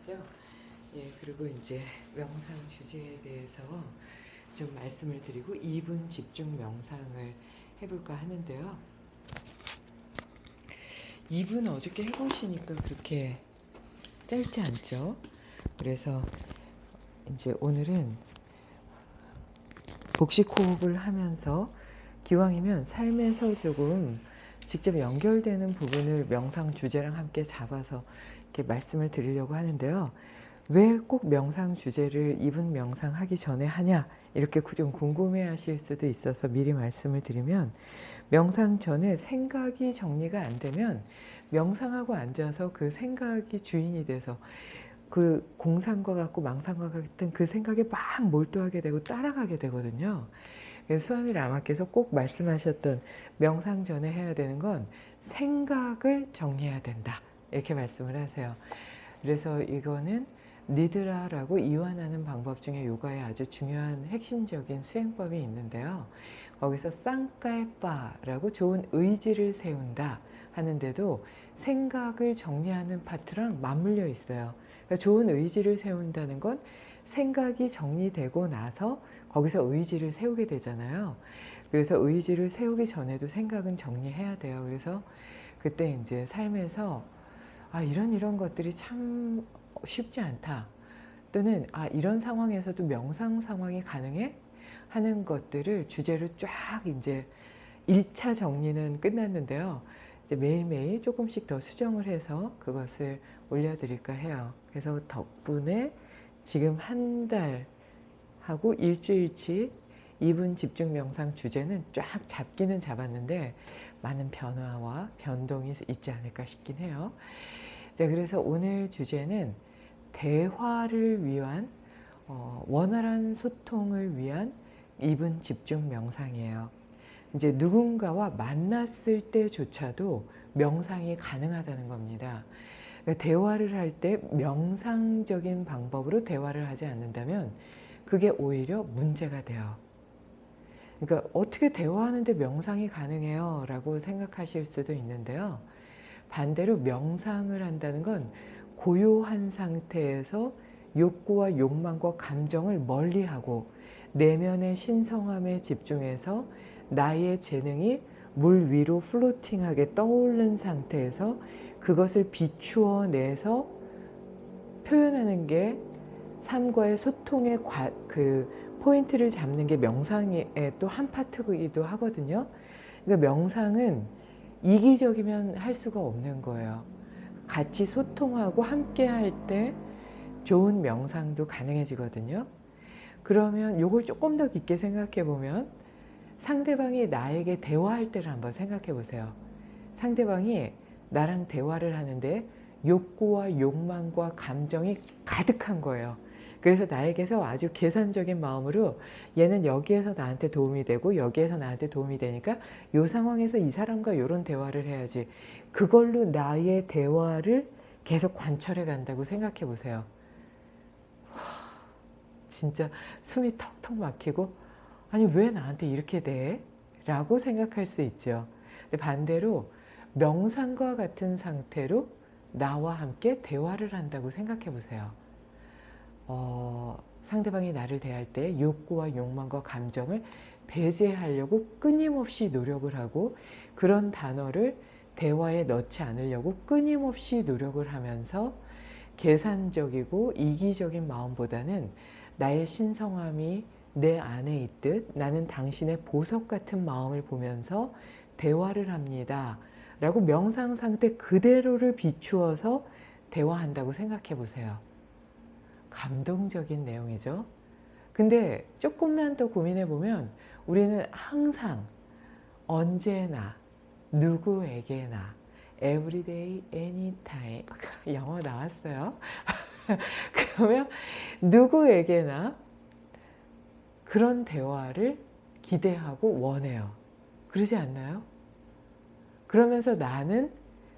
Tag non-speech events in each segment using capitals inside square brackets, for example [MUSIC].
하죠. 예, 그리고 이제 명상 주제에 대해서 좀 말씀을 드리고 2분 집중 명상을 해볼까 하는데요. 2분 어저께 해보시니까 그렇게 짧지 않죠? 그래서 이제 오늘은 복식 호흡을 하면서 기왕이면 삶에서 조금 직접 연결되는 부분을 명상 주제랑 함께 잡아서 이렇게 말씀을 드리려고 하는데요. 왜 꼭 명상 주제를 이분 명상 하기 전에 하냐 이렇게 좀 궁금해 하실 수도 있어서 미리 말씀을 드리면 명상 전에 생각이 정리가 안 되면 명상하고 앉아서 그 생각이 주인이 돼서 그 공상과 같고 망상과 같은 그 생각에 막 몰두하게 되고 따라가게 되거든요. 수아미 라마께서 꼭 말씀하셨던 명상 전에 해야 되는 건 생각을 정리해야 된다. 이렇게 말씀을 하세요. 그래서 이거는 니드라라고 이완하는 방법 중에 요가의 아주 중요한 핵심적인 수행법이 있는데요. 거기서 쌍깔바라고 좋은 의지를 세운다 하는데도 생각을 정리하는 파트랑 맞물려 있어요. 그러니까 좋은 의지를 세운다는 건 생각이 정리되고 나서 거기서 의지를 세우게 되잖아요. 그래서 의지를 세우기 전에도 생각은 정리해야 돼요. 그래서 그때 이제 삶에서 아 이런 이런 것들이 참 쉽지 않다. 또는 아 이런 상황에서도 명상 상황이 가능해? 하는 것들을 주제로 쫙 이제 1차 정리는 끝났는데요. 이제 매일매일 조금씩 더 수정을 해서 그것을 올려드릴까 해요. 그래서 덕분에 지금 한 달 하고 일주일치 2분 집중 명상 주제는 쫙 잡기는 잡았는데 많은 변화와 변동이 있지 않을까 싶긴 해요. 자, 그래서 오늘 주제는 대화를 위한 어, 원활한 소통을 위한 2분 집중 명상이에요. 이제 누군가와 만났을 때조차도 명상이 가능하다는 겁니다. 그러니까 대화를 할 때 명상적인 방법으로 대화를 하지 않는다면 그게 오히려 문제가 돼요. 그러니까 어떻게 대화하는데 명상이 가능해요? 라고 생각하실 수도 있는데요. 반대로 명상을 한다는 건 고요한 상태에서 욕구와 욕망과 감정을 멀리하고 내면의 신성함에 집중해서 나의 재능이 물 위로 플로팅하게 떠오른 상태에서 그것을 비추어 내서 표현하는 게 삶과의 소통의 과, 그 포인트를 잡는 게 명상의 또 한 파트이기도 하거든요. 그러니까 명상은 이기적이면 할 수가 없는 거예요. 같이 소통하고 함께 할 때 좋은 명상도 가능해지거든요. 그러면 이걸 조금 더 깊게 생각해 보면 상대방이 나에게 대화할 때를 한번 생각해 보세요. 상대방이 나랑 대화를 하는데 욕구와 욕망과 감정이 가득한 거예요. 그래서 나에게서 아주 계산적인 마음으로 얘는 여기에서 나한테 도움이 되고 여기에서 나한테 도움이 되니까 이 상황에서 이 사람과 이런 대화를 해야지 그걸로 나의 대화를 계속 관철해 간다고 생각해 보세요. 진짜 숨이 턱턱 막히고 아니 왜 나한테 이렇게 돼? 라고 생각할 수 있죠. 근데 반대로 명상과 같은 상태로 나와 함께 대화를 한다고 생각해 보세요. 어, 상대방이 나를 대할 때 욕구와 욕망과 감정을 배제하려고 끊임없이 노력을 하고 그런 단어를 대화에 넣지 않으려고 끊임없이 노력을 하면서 계산적이고 이기적인 마음보다는 나의 신성함이 내 안에 있듯 나는 당신의 보석 같은 마음을 보면서 대화를 합니다. 라고 명상 상태 그대로를 비추어서 대화한다고 생각해 보세요. 감동적인 내용이죠. 근데 조금만 더 고민해 보면 우리는 항상 언제나 누구에게나 everyday, anytime [LAUGHS] 영어 나왔어요. [LAUGHS] 그러면 누구에게나 그런 대화를 기대하고 원해요. 그러지 않나요? 그러면서 나는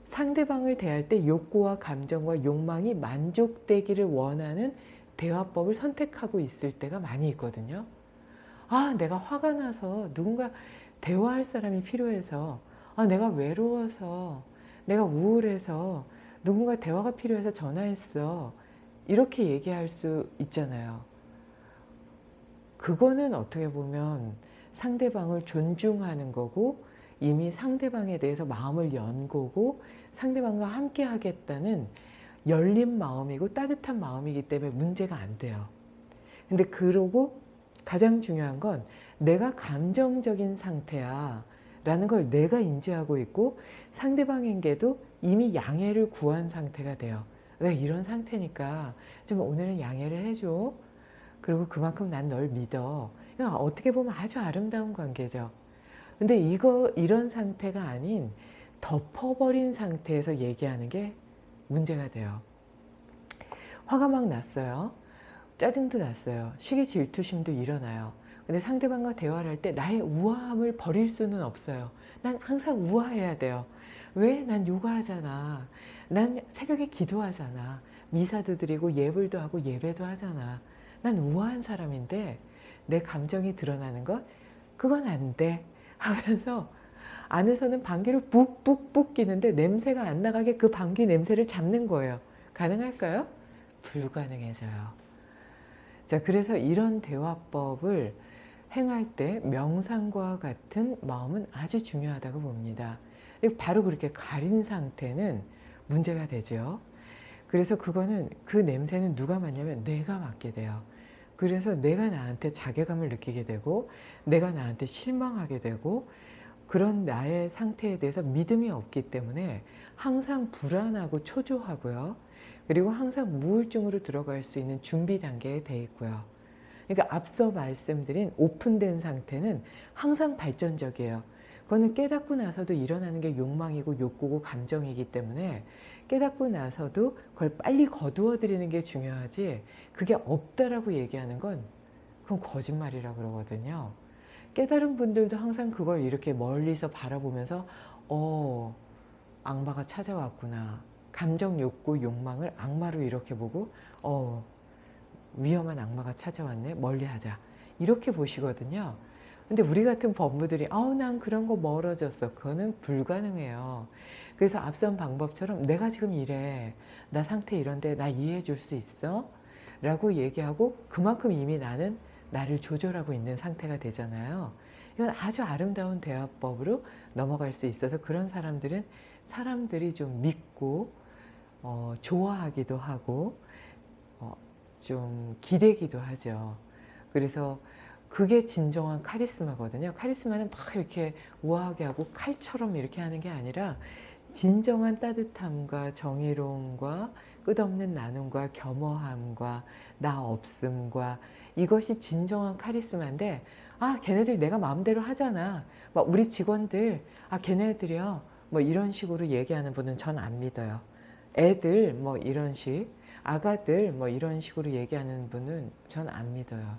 상대방을 대할 때 욕구와 감정과 욕망이 만족되기를 원하는 대화법을 선택하고 있을 때가 많이 있거든요. 아 내가 화가 나서 누군가 대화할 사람이 필요해서 아 내가 외로워서 내가 우울해서 누군가 대화가 필요해서 전화했어. 이렇게 얘기할 수 있잖아요. 그거는 어떻게 보면 상대방을 존중하는 거고 이미 상대방에 대해서 마음을 연 거고 상대방과 함께 하겠다는 열린 마음이고 따뜻한 마음이기 때문에 문제가 안 돼요. 근데 그러고 가장 중요한 건 내가 감정적인 상태야 라는 걸 내가 인지하고 있고 상대방에게도 이미 양해를 구한 상태가 돼요. 내가 이런 상태니까 좀 오늘은 양해를 해줘. 그리고 그만큼 난 널 믿어. 어떻게 보면 아주 아름다운 관계죠. 근데 이거 이런 상태가 아닌 덮어버린 상태에서 얘기하는 게 문제가 돼요. 화가 막 났어요. 짜증도 났어요. 시기 질투심도 일어나요. 근데 상대방과 대화를 할 때 나의 우아함을 버릴 수는 없어요. 난 항상 우아해야 돼요. 왜? 난 요가하잖아. 난 새벽에 기도하잖아. 미사도 드리고 예불도 하고 예배도 하잖아. 난 우아한 사람인데 내 감정이 드러나는 것 그건 안 돼. 하면서 안에서는 방귀를 뿍뿍뿍 끼는데 냄새가 안 나가게 그 방귀 냄새를 잡는 거예요. 가능할까요? 불가능해져요. 자, 그래서 이런 대화법을 행할 때 명상과 같은 마음은 아주 중요하다고 봅니다. 바로 그렇게 가린 상태는 문제가 되죠. 그래서 그거는 그 냄새는 누가 맡냐면 내가 맡게 돼요. 그래서 내가 나한테 자괴감을 느끼게 되고 내가 나한테 실망하게 되고 그런 나의 상태에 대해서 믿음이 없기 때문에 항상 불안하고 초조하고요. 그리고 항상 우울증으로 들어갈 수 있는 준비 단계에 돼 있고요. 그러니까 앞서 말씀드린 오픈된 상태는 항상 발전적이에요. 그거는 깨닫고 나서도 일어나는 게 욕망이고 욕구고 감정이기 때문에 깨닫고 나서도 그걸 빨리 거두어 드리는 게 중요하지 그게 없다라고 얘기하는 건 그건 거짓말이라고 그러거든요. 깨달은 분들도 항상 그걸 이렇게 멀리서 바라보면서 어 악마가 찾아왔구나. 감정 욕구 욕망을 악마로 이렇게 보고 어 위험한 악마가 찾아왔네 멀리하자 이렇게 보시거든요. 근데 우리 같은 법무들이 아우 난 그런 거 멀어졌어. 그거는 불가능해요. 그래서 앞선 방법처럼 내가 지금 이래. 나 상태 이런데 나 이해해 줄 수 있어? 라고 얘기하고 그만큼 이미 나는 나를 조절하고 있는 상태가 되잖아요. 이건 아주 아름다운 대화법으로 넘어갈 수 있어서 그런 사람들은 사람들이 좀 믿고 어, 좋아하기도 하고 어, 좀 기대기도 하죠. 그래서 그게 진정한 카리스마거든요. 카리스마는 막 이렇게 우아하게 하고 칼처럼 이렇게 하는 게 아니라 진정한 따뜻함과 정의로움과 끝없는 나눔과 겸허함과 나 없음과 이것이 진정한 카리스마인데 아 걔네들 내가 마음대로 하잖아. 막 우리 직원들 아 걔네들이요? 뭐 이런 식으로 얘기하는 분은 전 안 믿어요. 애들 뭐 이런 식 아가들 뭐 이런 식으로 얘기하는 분은 전 안 믿어요.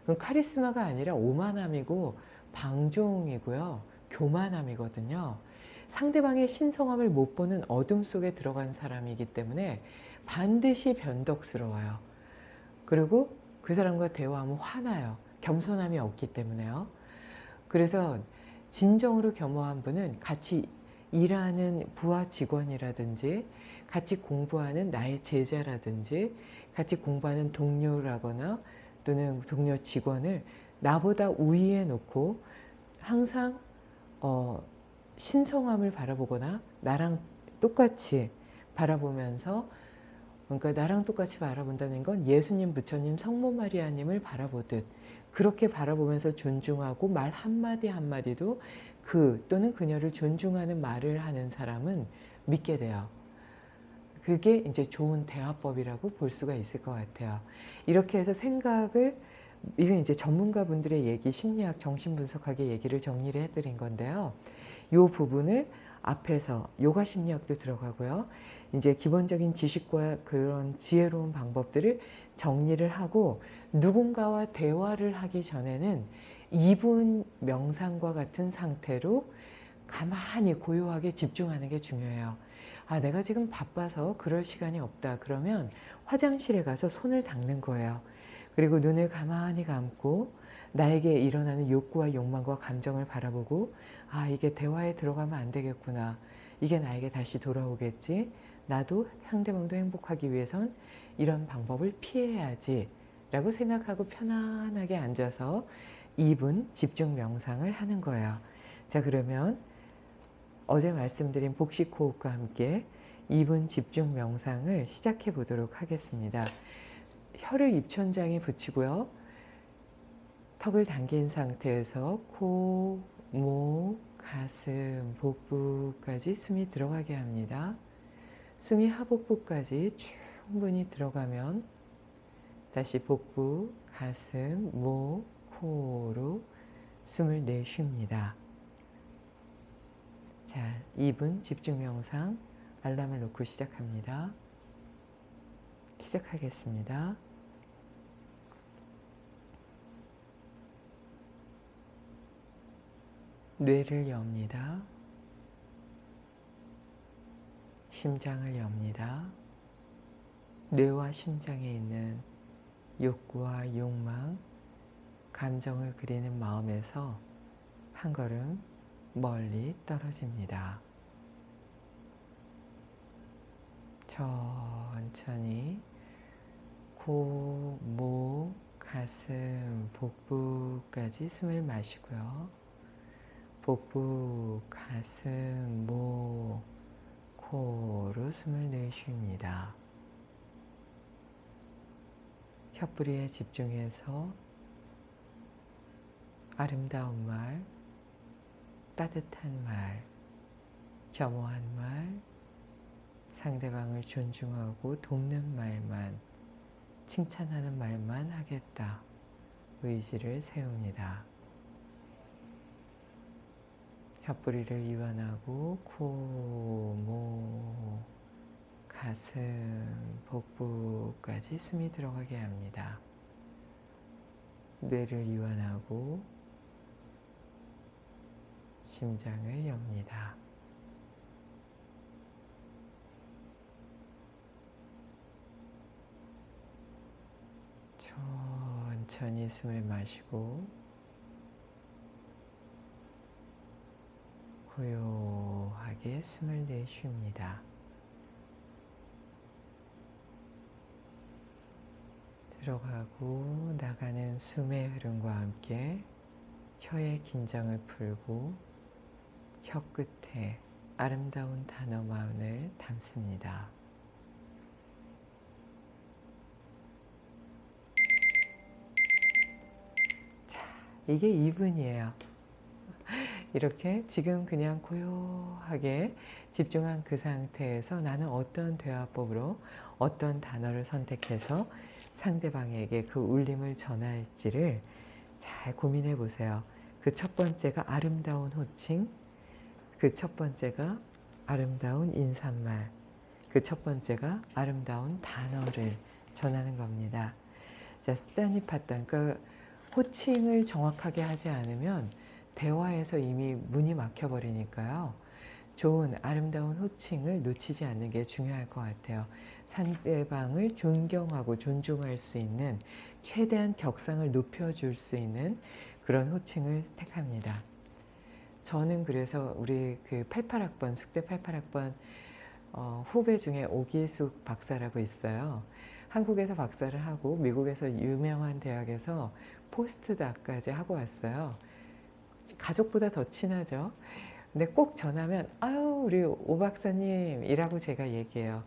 그건 카리스마가 아니라 오만함이고 방종이고요. 교만함이거든요. 상대방의 신성함을 못 보는 어둠 속에 들어간 사람이기 때문에 반드시 변덕스러워요. 그리고 그 사람과 대화하면 화나요. 겸손함이 없기 때문에요. 그래서 진정으로 겸허한 분은 같이 일하는 부하 직원이라든지 같이 공부하는 나의 제자라든지 같이 공부하는 동료라거나 또는 동료 직원을 나보다 우위에 놓고 항상 어, 신성함을 바라보거나 나랑 똑같이 바라보면서 그러니까 나랑 똑같이 바라본다는 건 예수님, 부처님, 성모 마리아님을 바라보듯 그렇게 바라보면서 존중하고 말 한마디 한마디도 그 또는 그녀를 존중하는 말을 하는 사람은 믿게 돼요. 그게 이제 좋은 대화법이라고 볼 수가 있을 것 같아요. 이렇게 해서 생각을 이건 이제 전문가분들의 얘기, 심리학, 정신분석학의 얘기를 정리를 해드린 건데요. 이 부분을 앞에서 요가 심리학도 들어가고요. 이제 기본적인 지식과 그런 지혜로운 방법들을 정리를 하고 누군가와 대화를 하기 전에는 2분 명상과 같은 상태로 가만히 고요하게 집중하는 게 중요해요. 아 내가 지금 바빠서 그럴 시간이 없다 그러면 화장실에 가서 손을 닦는 거예요. 그리고 눈을 가만히 감고 나에게 일어나는 욕구와 욕망과 감정을 바라보고 아 이게 대화에 들어가면 안 되겠구나. 이게 나에게 다시 돌아오겠지. 나도 상대방도 행복하기 위해선 이런 방법을 피해야지 라고 생각하고 편안하게 앉아서 2분 집중 명상을 하는 거예요. 자 그러면 어제 말씀드린 복식 호흡과 함께 2분 집중 명상을 시작해 보도록 하겠습니다. 혀를 입천장에 붙이고요. 턱을 당긴 상태에서 코, 목, 가슴, 복부까지 숨이 들어가게 합니다. 숨이 하복부까지 충분히 들어가면 다시 복부, 가슴, 목, 코로 숨을 내쉽니다. 자, 2분 집중 명상 알람을 놓고 시작합니다. 시작하겠습니다. 뇌를 엽니다. 심장을 엽니다. 뇌와 심장에 있는 욕구와 욕망, 감정을 그리는 마음에서 한 걸음 멀리 떨어집니다. 천천히 코, 목, 가슴, 복부까지 숨을 마시고요. 복부, 가슴, 목, 코로 숨을 내쉽니다. 혀뿌리에 집중해서 아름다운 말, 따뜻한 말, 겸허한 말, 상대방을 존중하고 돕는 말만, 칭찬하는 말만 하겠다. 의지를 세웁니다. 혀뿌리를 이완하고 코, 목, 가슴, 복부까지 숨이 들어가게 합니다. 뇌를 이완하고 심장을 엽니다. 천천히 숨을 마시고 고요하게 숨을 내쉽니다. 들어가고 나가는 숨의 흐름과 함께 혀의 긴장을 풀고 혀 끝에 아름다운 단어만을 담습니다. 자, 이게 2분이에요. 이렇게 지금 그냥 고요하게 집중한 그 상태에서 나는 어떤 대화법으로 어떤 단어를 선택해서 상대방에게 그 울림을 전할지를 잘 고민해 보세요. 그 첫 번째가 아름다운 호칭, 그 첫 번째가 아름다운 인사말, 그 첫 번째가 아름다운 단어를 전하는 겁니다. 자, 수단이 팠던 그 호칭을 정확하게 하지 않으면 대화에서 이미 문이 막혀버리니까요. 좋은 아름다운 호칭을 놓치지 않는 게 중요할 것 같아요. 상대방을 존경하고 존중할 수 있는 최대한 격상을 높여줄 수 있는 그런 호칭을 택합니다. 저는 그래서 우리 그 88학번, 숙대 88학번 어, 후배 중에 오기숙 박사라고 있어요. 한국에서 박사를 하고 미국에서 유명한 대학에서 포스트닥까지 하고 왔어요. 가족보다 더 친하죠. 근데 꼭 전하면 아유 우리 오 박사님이라고 제가 얘기해요.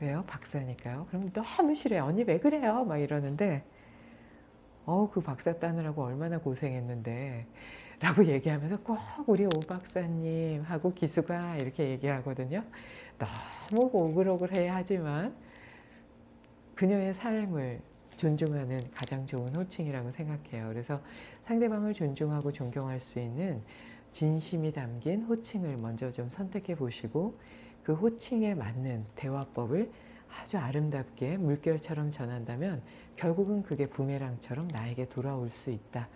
왜요? 박사니까요. 그럼 너무 싫어요. 언니 왜 그래요? 막 이러는데 어그 박사 따느라고 얼마나 고생했는데 라고 [LAUGHS] 얘기하면서 꼭 우리 오 박사님 하고 기수가 이렇게 얘기하거든요. 너무 오글오글해 하지만 그녀의 삶을 존중하는 가장 좋은 호칭이라고 생각해요. 그래서 상대방을 존중하고 존경할 수 있는 진심이 담긴 호칭을 먼저 좀 선택해 보시고 그 호칭에 맞는 대화법을 아주 아름답게 물결처럼 전한다면 결국은 그게 부메랑처럼 나에게 돌아올 수 있다.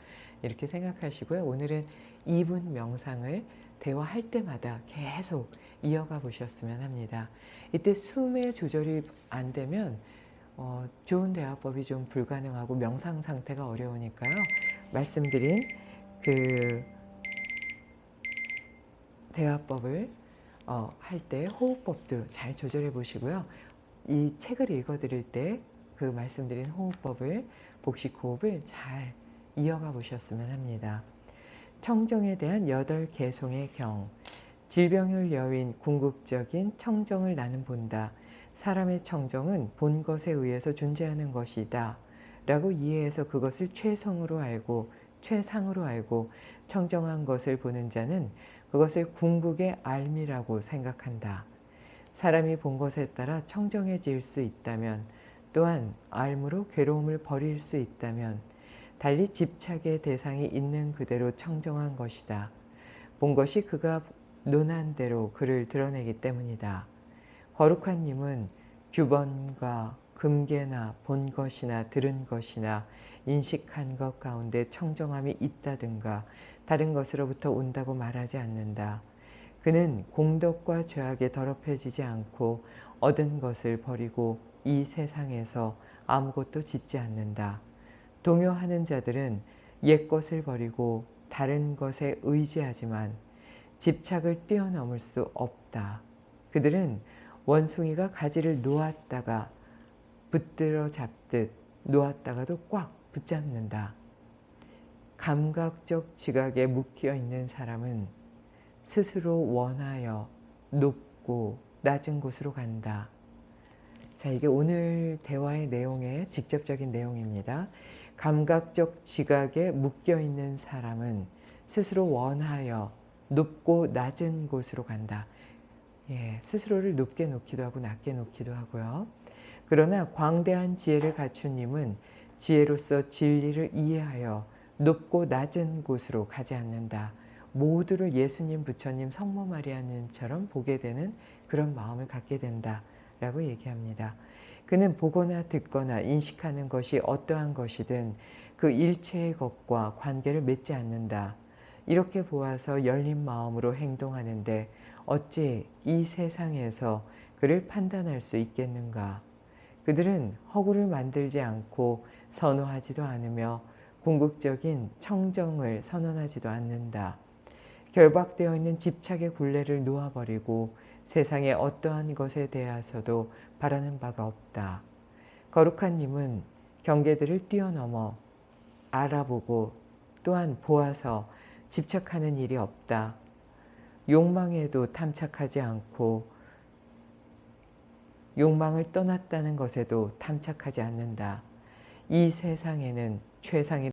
이렇게 생각하시고요. 오늘은 2분 명상을 대화할 때마다 계속 이어가 보셨으면 합니다. 이때 숨의 조절이 안 되면 어, 좋은 대화법이 좀 불가능하고 명상 상태가 어려우니까요. 말씀드린 그 대화법을 어, 할 때 호흡법도 잘 조절해 보시고요. 이 책을 읽어 드릴 때 그 말씀드린 호흡법을 복식 호흡을 잘 이어가 보셨으면 합니다. 청정에 대한 여덟 개송의 경 질병을 여윈 궁극적인 청정을 나는 본다. 사람의 청정은 본 것에 의해서 존재하는 것이다. 라고 이해해서 그것을 최성으로 알고 최상으로 알고 청정한 것을 보는 자는 그것을 궁극의 알미라고 생각한다. 사람이 본 것에 따라 청정해질 수 있다면 또한 알무로 괴로움을 버릴 수 있다면 달리 집착의 대상이 있는 그대로 청정한 것이다. 본 것이 그가 논한 대로 그를 드러내기 때문이다. 거룩한 님은 규번과 금계나 본 것이나 들은 것이나 인식한 것 가운데 청정함이 있다든가 다른 것으로부터 온다고 말하지 않는다. 그는 공덕과 죄악에 더럽혀지지 않고 얻은 것을 버리고 이 세상에서 아무것도 짓지 않는다. 동요하는 자들은 옛것을 버리고 다른 것에 의지하지만 집착을 뛰어넘을 수 없다. 그들은 원숭이가 가지를 놓았다가 붙들어 잡듯 놓았다가도 꽉 붙잡는다. 감각적 지각에 묶여 있는 사람은 스스로 원하여 높고 낮은 곳으로 간다. 자, 이게 오늘 대화의 내용의 직접적인 내용입니다. 감각적 지각에 묶여 있는 사람은 스스로 원하여 높고 낮은 곳으로 간다. 예, 스스로를 높게 놓기도 하고 낮게 놓기도 하고요. 그러나 광대한 지혜를 갖춘 님은 지혜로서 진리를 이해하여 높고 낮은 곳으로 가지 않는다. 모두를 예수님, 부처님, 성모 마리아님처럼 보게 되는 그런 마음을 갖게 된다. 라고 얘기합니다. 그는 보거나 듣거나 인식하는 것이 어떠한 것이든 그 일체의 것과 관계를 맺지 않는다. 이렇게 보아서 열린 마음으로 행동하는데 어찌 이 세상에서 그를 판단할 수 있겠는가. 그들은 허구를 만들지 않고 선호하지도 않으며 궁극적인 청정을 선언하지도 않는다. 결박되어 있는 집착의 굴레를 놓아버리고 세상의 어떠한 것에 대해서도 바라는 바가 없다. 거룩한 님은 경계들을 뛰어넘어 알아보고 또한 보아서 집착하는 일이 없다. 욕망에도 탐착하지 않고 욕망을 떠났다는 것에도 탐착하지 않는다. 이 세상에는 최상의